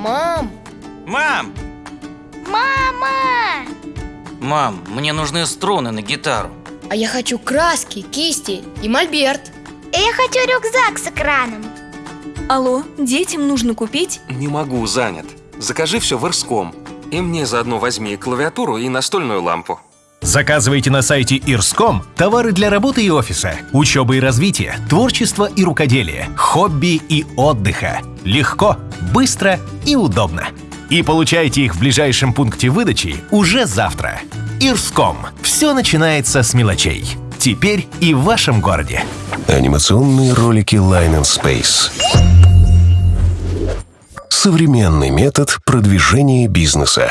Мам! Мам! Мама! Мам, мне нужны струны на гитару. А я хочу краски, кисти и мольберт. Я хочу рюкзак с экраном. Алло, детям нужно купить? Не могу, занят. Закажи все в Ирском. И мне заодно возьми клавиатуру и настольную лампу. Заказывайте на сайте Ирском товары для работы и офиса, учебы и развития, творчества и рукоделия, хобби и отдыха. Легко, быстро и удобно. И получайте их в ближайшем пункте выдачи уже завтра. Ирском. Все начинается с мелочей. Теперь и в вашем городе. Анимационные ролики Line and Space. Современный метод продвижения бизнеса.